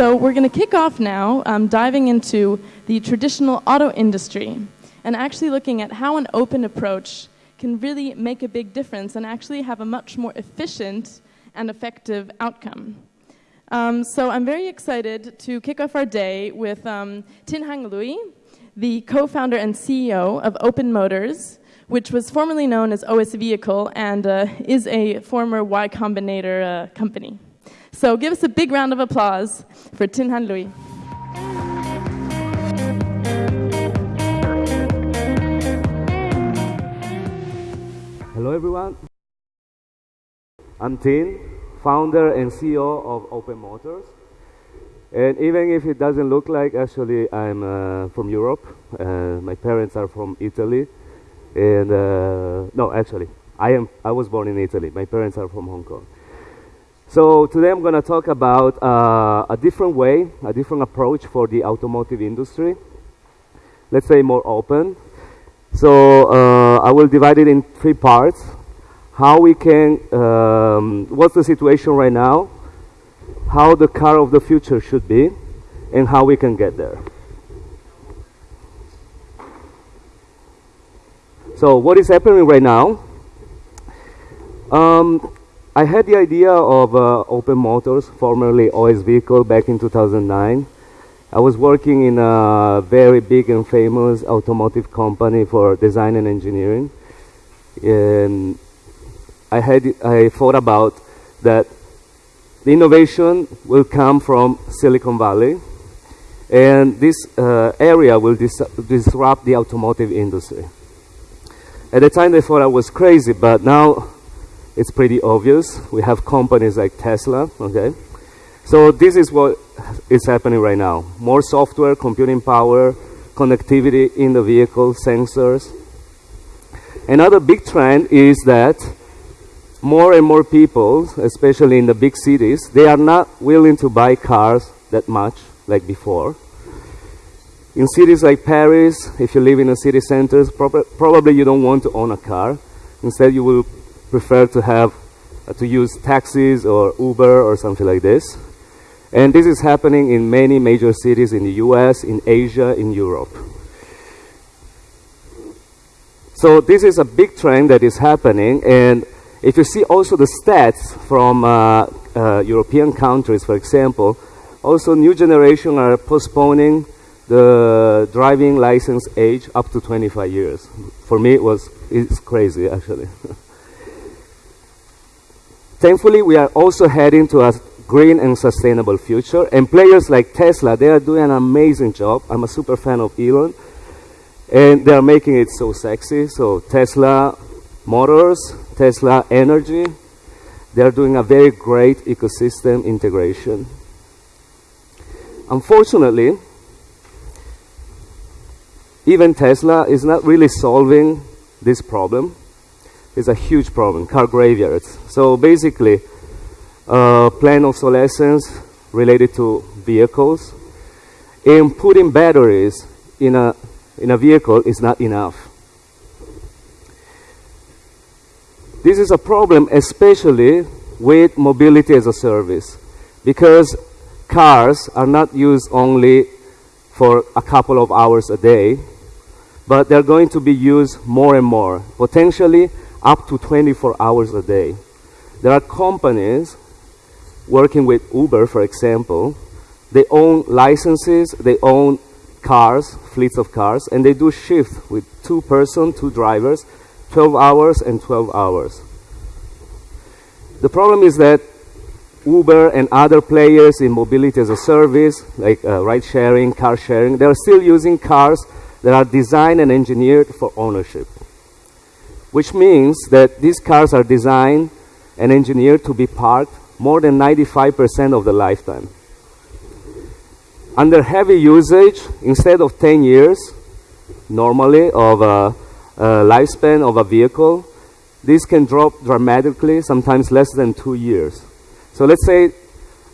So we're going to kick off now, um, diving into the traditional auto industry and actually looking at how an open approach can really make a big difference and actually have a much more efficient and effective outcome. Um, so I'm very excited to kick off our day with um, Tin Hang Liu, the co-founder and CEO of Open Motors, which was formerly known as OS Vehicle and uh, is a former Y Combinator uh, company. So give us a big round of applause for Tin Hang Liu. Hello everyone. I'm Tin, founder and CEO of Open Motors. And even if it doesn't look like, actually I'm uh, from Europe. Uh, my parents are from Italy. And uh, no, actually, I, am, I was born in Italy. My parents are from Hong Kong. So today I'm going to talk about uh, a different way, a different approach for the automotive industry. Let's say more open. So uh, I will divide it in three parts. How we can, um, what's the situation right now, how the car of the future should be, and how we can get there. So what is happening right now? Um, I had the idea of uh, Open Motors, formerly OS Vehicle, back in 2009. I was working in a very big and famous automotive company for design and engineering. And I, had, I thought about that the innovation will come from Silicon Valley, and this uh, area will dis disrupt the automotive industry. At the time, they thought I was crazy, but now it's pretty obvious. We have companies like Tesla, okay? So this is what is happening right now. More software, computing power, connectivity in the vehicle, sensors. Another big trend is that more and more people, especially in the big cities, they are not willing to buy cars that much like before. In cities like Paris, if you live in a city center, prob probably you don't want to own a car. Instead, you will prefer to have uh, to use taxis or Uber or something like this. And this is happening in many major cities in the US, in Asia, in Europe. So this is a big trend that is happening. And if you see also the stats from uh, uh, European countries, for example, also new generation are postponing the driving license age up to 25 years. For me, it was it's crazy actually. Thankfully, we are also heading to a green and sustainable future. And players like Tesla, they are doing an amazing job. I'm a super fan of Elon. And they are making it so sexy. So Tesla Motors, Tesla Energy, they are doing a very great ecosystem integration. Unfortunately, even Tesla is not really solving this problem is a huge problem, car graveyards. So basically, uh, planned obsolescence related to vehicles and putting batteries in a, in a vehicle is not enough. This is a problem especially with mobility as a service because cars are not used only for a couple of hours a day, but they're going to be used more and more. Potentially, up to 24 hours a day. There are companies working with Uber, for example. They own licenses, they own cars, fleets of cars, and they do shift with two person, two drivers, 12 hours and 12 hours. The problem is that Uber and other players in mobility as a service, like uh, ride sharing, car sharing, they're still using cars that are designed and engineered for ownership which means that these cars are designed and engineered to be parked more than 95% of the lifetime. Under heavy usage, instead of 10 years, normally, of a, a lifespan of a vehicle, this can drop dramatically, sometimes less than two years. So let's say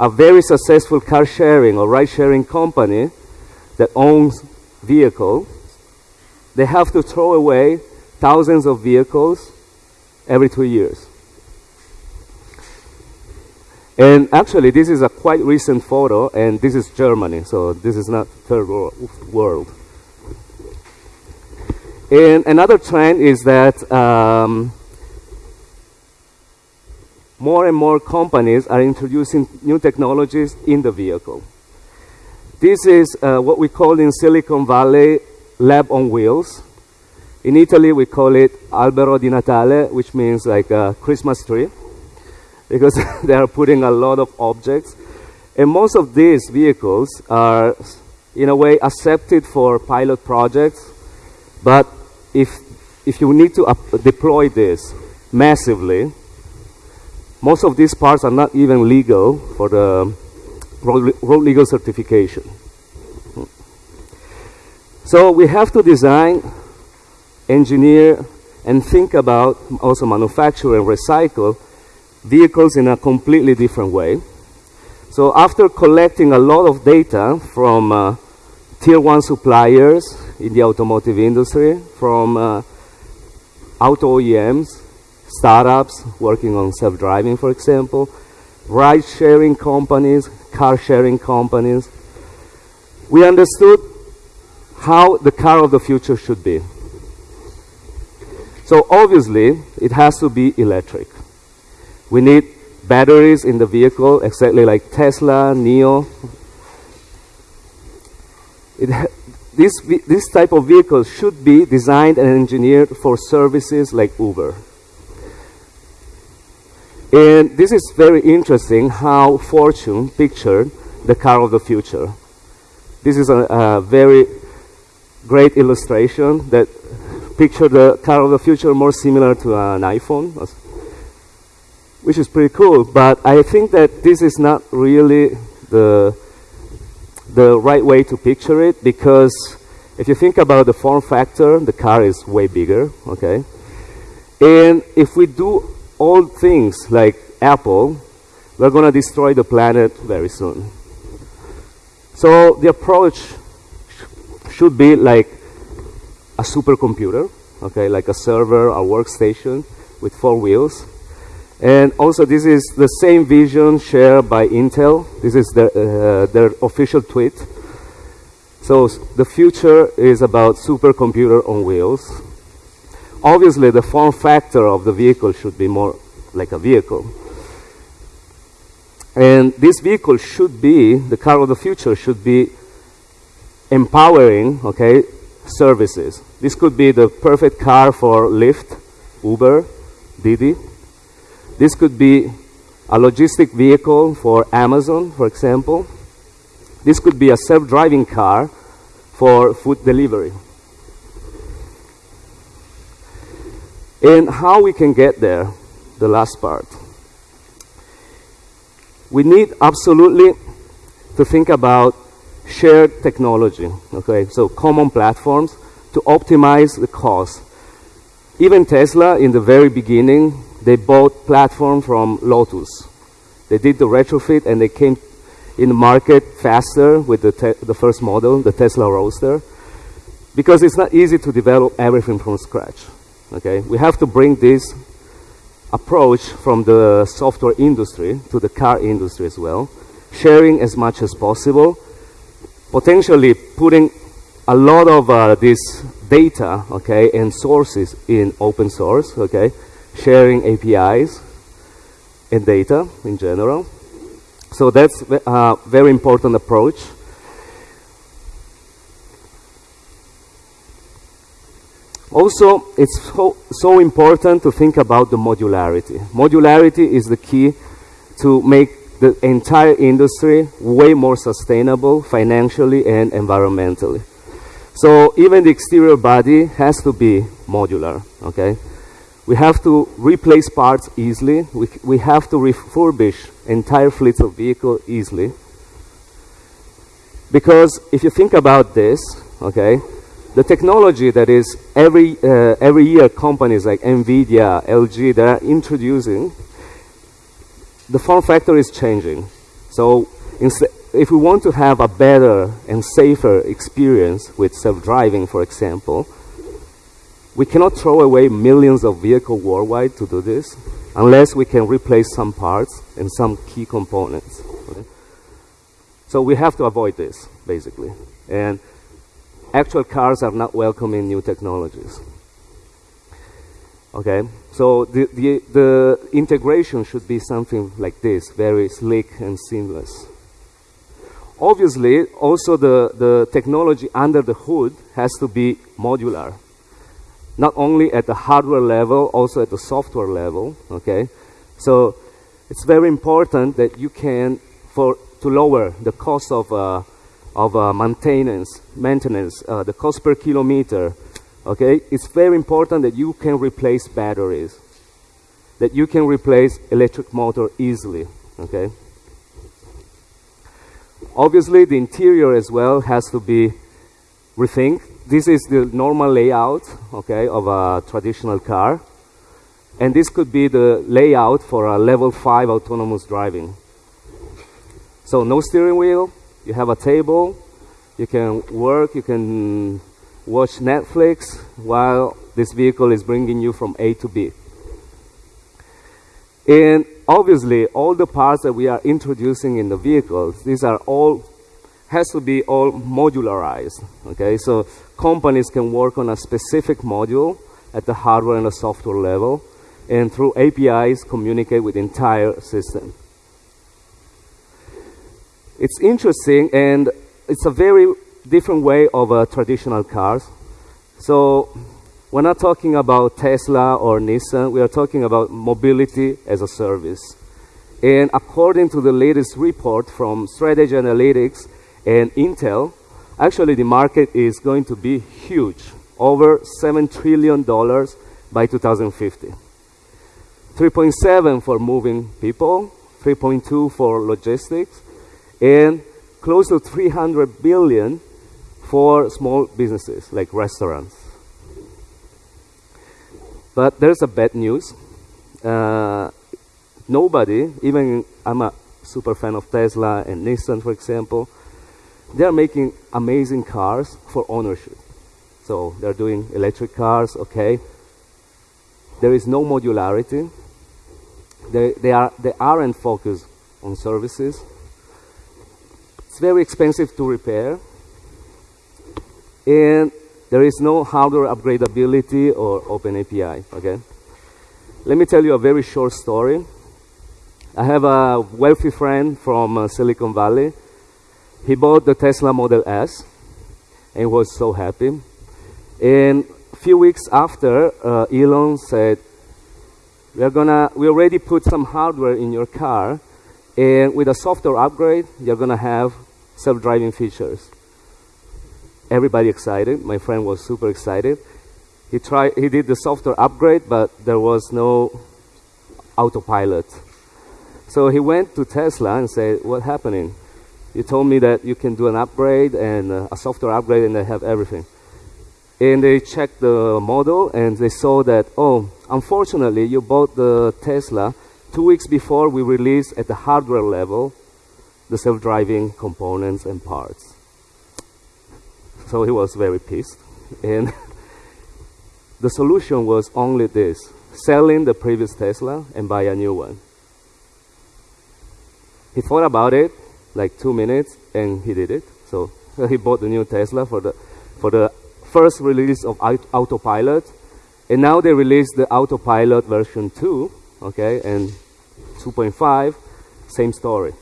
a very successful car sharing or ride sharing company that owns vehicles, they have to throw away thousands of vehicles every two years. And actually, this is a quite recent photo, and this is Germany, so this is not third world. And another trend is that um, more and more companies are introducing new technologies in the vehicle. This is uh, what we call in Silicon Valley lab on wheels. In Italy, we call it albero di Natale, which means like a Christmas tree, because they are putting a lot of objects. And most of these vehicles are, in a way, accepted for pilot projects. But if, if you need to uh, deploy this massively, most of these parts are not even legal for the road, road legal certification. So we have to design, engineer, and think about also manufacture and recycle vehicles in a completely different way. So after collecting a lot of data from uh, tier one suppliers in the automotive industry, from uh, auto OEMs, startups working on self-driving, for example, ride-sharing companies, car-sharing companies. We understood how the car of the future should be. So obviously, it has to be electric. We need batteries in the vehicle, exactly like Tesla, NIO. this, this type of vehicle should be designed and engineered for services like Uber. And this is very interesting how Fortune pictured the car of the future. This is a, a very great illustration that picture the car of the future more similar to an iPhone, which is pretty cool. But I think that this is not really the, the right way to picture it because if you think about the form factor, the car is way bigger, okay? And if we do all things like Apple, we're going to destroy the planet very soon. So the approach sh should be like a supercomputer, okay, like a server, a workstation with four wheels. And also this is the same vision shared by Intel. This is their, uh, their official tweet. So the future is about supercomputer on wheels. Obviously, the form factor of the vehicle should be more like a vehicle. And this vehicle should be, the car of the future should be empowering, okay, services. This could be the perfect car for Lyft, Uber, Didi. This could be a logistic vehicle for Amazon, for example. This could be a self-driving car for food delivery. And how we can get there, the last part. We need absolutely to think about shared technology, okay? So common platforms to optimize the cost. Even Tesla, in the very beginning, they bought platform from Lotus. They did the retrofit and they came in the market faster with the, the first model, the Tesla Roadster, because it's not easy to develop everything from scratch. Okay, we have to bring this approach from the software industry to the car industry as well, sharing as much as possible, potentially putting a lot of uh, this data, okay, and sources in open source, okay, sharing APIs and data in general. So that's a uh, very important approach. Also, it's so, so important to think about the modularity. Modularity is the key to make the entire industry way more sustainable financially and environmentally. So even the exterior body has to be modular, okay? We have to replace parts easily. We, we have to refurbish entire fleets of vehicles easily. Because if you think about this, okay, the technology that is every, uh, every year companies like NVIDIA, LG, they are introducing, the form factor is changing. So if we want to have a better and safer experience with self-driving, for example, we cannot throw away millions of vehicles worldwide to do this. unless we can replace some parts and some key components. Okay? So we have to avoid this, basically. And actual cars are not welcoming new technologies. Okay, so the, the, the integration should be something like this, very slick and seamless. Obviously, also the, the technology under the hood has to be modular. Not only at the hardware level, also at the software level, okay? So it's very important that you can, for, to lower the cost of, uh, of uh, maintenance, maintenance uh, the cost per kilometer, okay, it's very important that you can replace batteries, that you can replace electric motor easily, okay? Obviously, the interior as well has to be rethinked. This is the normal layout, okay, of a traditional car. And this could be the layout for a level 5 autonomous driving. So no steering wheel, you have a table, you can work, you can watch Netflix while this vehicle is bringing you from A to B. And obviously, all the parts that we are introducing in the vehicles, these are all, has to be all modularized, okay? So companies can work on a specific module at the hardware and the software level, and through APIs communicate with the entire system. It's interesting, and it's a very different way of uh, traditional cars. So we're not talking about Tesla or Nissan. We are talking about mobility as a service. And according to the latest report from Strategy Analytics and Intel, actually the market is going to be huge, over $7 trillion by 2050. 3.7 for moving people, 3.2 for logistics, and close to 300 billion for small businesses like restaurants. But there's a bad news. Uh, nobody, even I'm a super fan of Tesla and Nissan, for example, they're making amazing cars for ownership. So they're doing electric cars, okay. There is no modularity. They, they, are, they aren't focused on services. It's very expensive to repair and there is no hardware upgradability or open API, okay? Let me tell you a very short story. I have a wealthy friend from uh, Silicon Valley. He bought the Tesla Model S and was so happy. And a few weeks after, uh, Elon said, we're gonna, we already put some hardware in your car, and with a software upgrade, you're gonna have self-driving features everybody excited. My friend was super excited. He tried, he did the software upgrade, but there was no autopilot. So he went to Tesla and said, "What happening? You told me that you can do an upgrade and uh, a software upgrade, and they have everything." And they checked the model, and they saw that, oh, unfortunately, you bought the Tesla two weeks before we released at the hardware level the self-driving components and parts. So he was very pissed. And the solution was only this selling the previous Tesla and buy a new one. He thought about it like two minutes and he did it. So he bought the new Tesla for the, for the first release of Autopilot. And now they released the Autopilot version 2, okay, and 2.5, same story.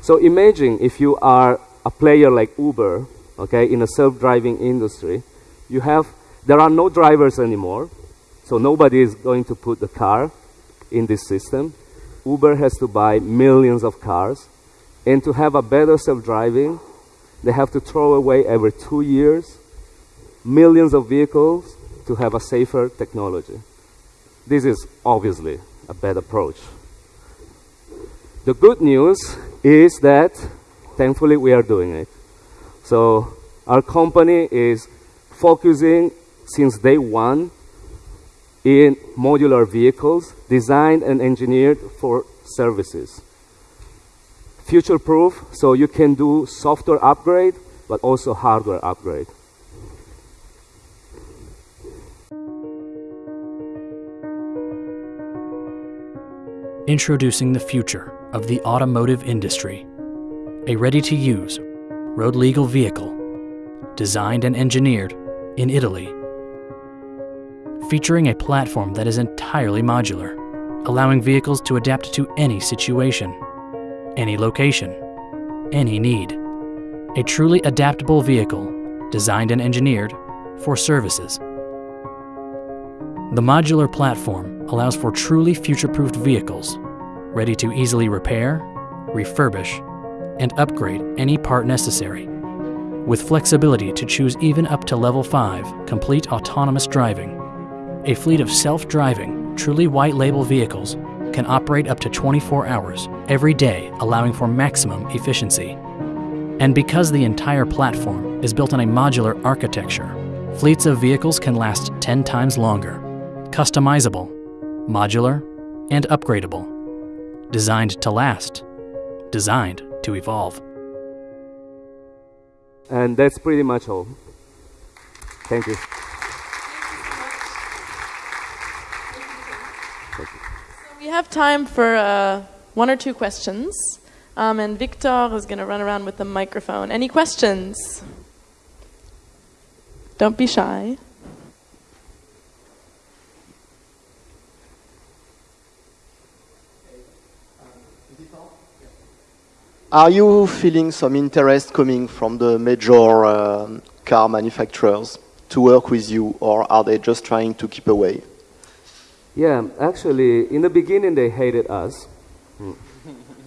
So imagine if you are a player like Uber okay, in a self-driving industry, you have, there are no drivers anymore, so nobody is going to put the car in this system. Uber has to buy millions of cars, and to have a better self-driving, they have to throw away every two years millions of vehicles to have a safer technology. This is obviously a bad approach. The good news is that, thankfully, we are doing it. So our company is focusing since day one in modular vehicles designed and engineered for services. Future proof, so you can do software upgrade, but also hardware upgrade. Introducing the future of the automotive industry. A ready-to-use, road-legal vehicle designed and engineered in Italy. Featuring a platform that is entirely modular, allowing vehicles to adapt to any situation, any location, any need. A truly adaptable vehicle designed and engineered for services. The modular platform allows for truly future-proofed vehicles, ready to easily repair, refurbish, and upgrade any part necessary, with flexibility to choose even up to level 5 complete autonomous driving. A fleet of self-driving, truly white label vehicles can operate up to 24 hours every day, allowing for maximum efficiency. And because the entire platform is built on a modular architecture, fleets of vehicles can last 10 times longer customizable, modular, and upgradable. Designed to last, designed to evolve. And that's pretty much all. Thank you. We have time for uh, one or two questions. Um, and Victor is going to run around with the microphone. Any questions? Don't be shy. Are you feeling some interest coming from the major um, car manufacturers to work with you, or are they just trying to keep away? Yeah, actually, in the beginning they hated us. Hmm.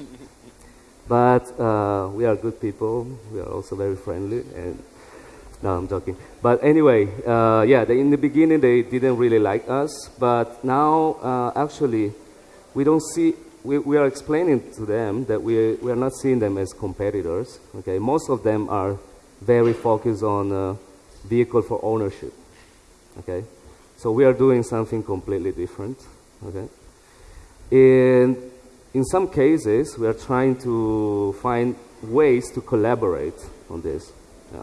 but uh, we are good people. We are also very friendly. And no, I'm joking. But anyway, uh, yeah, they, in the beginning they didn't really like us. But now, uh, actually, we don't see we, we are explaining to them that we, we are not seeing them as competitors. Okay, most of them are very focused on uh, vehicle for ownership. Okay, so we are doing something completely different. Okay, and in some cases we are trying to find ways to collaborate on this. Yeah.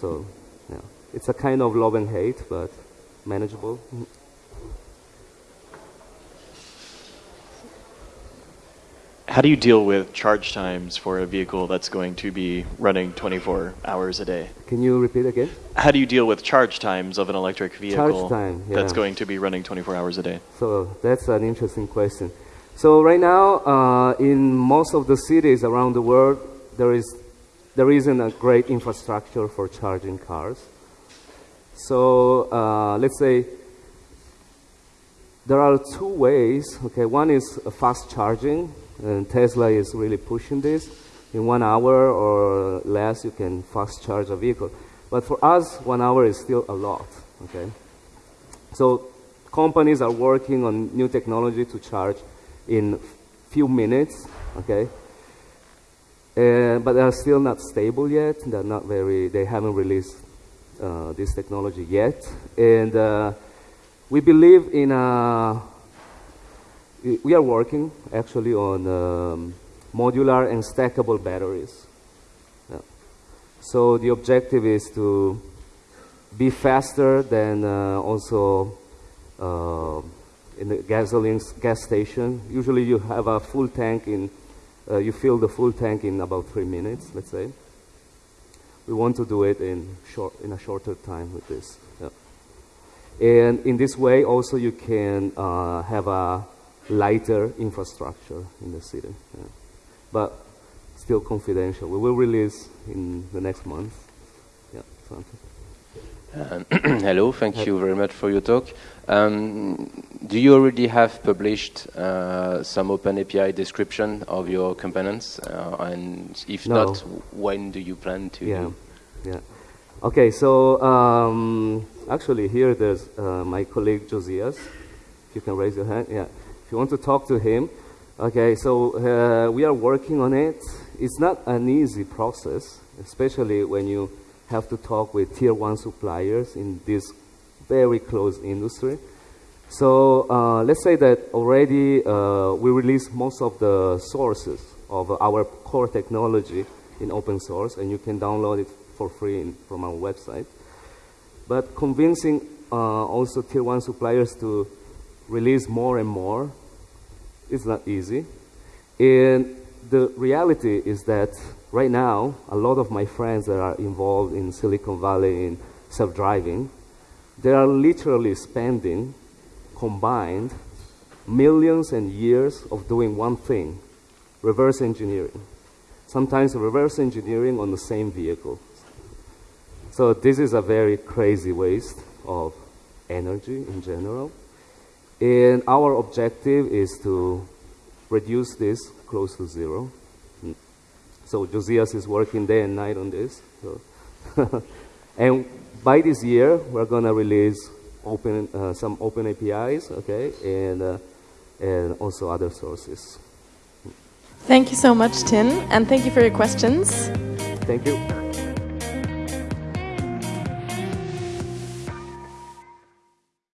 So, yeah, it's a kind of love and hate, but manageable. How do you deal with charge times for a vehicle that's going to be running 24 hours a day? Can you repeat again? How do you deal with charge times of an electric vehicle time, yeah. that's going to be running 24 hours a day? So that's an interesting question. So right now, uh, in most of the cities around the world, there is there isn't a great infrastructure for charging cars. So uh, let's say there are two ways. Okay, one is fast charging, and Tesla is really pushing this. In one hour or less, you can fast charge a vehicle. But for us, one hour is still a lot, okay? So companies are working on new technology to charge in few minutes, okay? Uh, but they're still not stable yet. They're not very, they haven't released uh, this technology yet. And uh, we believe in a we are working actually on um, modular and stackable batteries. Yeah. So the objective is to be faster than uh, also uh, in the gasoline gas station. Usually you have a full tank in, uh, you fill the full tank in about three minutes, let's say. We want to do it in, short, in a shorter time with this. Yeah. And in this way also you can uh, have a lighter infrastructure in the city. Yeah. But still confidential. We will release in the next month. Yeah, something. Uh, hello, thank you very much for your talk. Um, do you already have published uh, some open API description of your components? Uh, and if no. not, when do you plan to? Yeah, yeah. Okay, so um, actually here there's uh, my colleague Josias. If you can raise your hand, yeah. If you want to talk to him, okay, so uh, we are working on it. It's not an easy process, especially when you have to talk with tier one suppliers in this very close industry. So uh, let's say that already uh, we release most of the sources of our core technology in open source, and you can download it for free in, from our website. But convincing uh, also tier one suppliers to release more and more it's not easy. And the reality is that right now, a lot of my friends that are involved in Silicon Valley in self-driving, they are literally spending combined millions and years of doing one thing, reverse engineering. Sometimes reverse engineering on the same vehicle. So this is a very crazy waste of energy in general. And our objective is to reduce this close to zero. So Josias is working day and night on this. So and by this year, we're going to release open, uh, some open APIs, okay, and, uh, and also other sources. Thank you so much, Tin, and thank you for your questions. Thank you.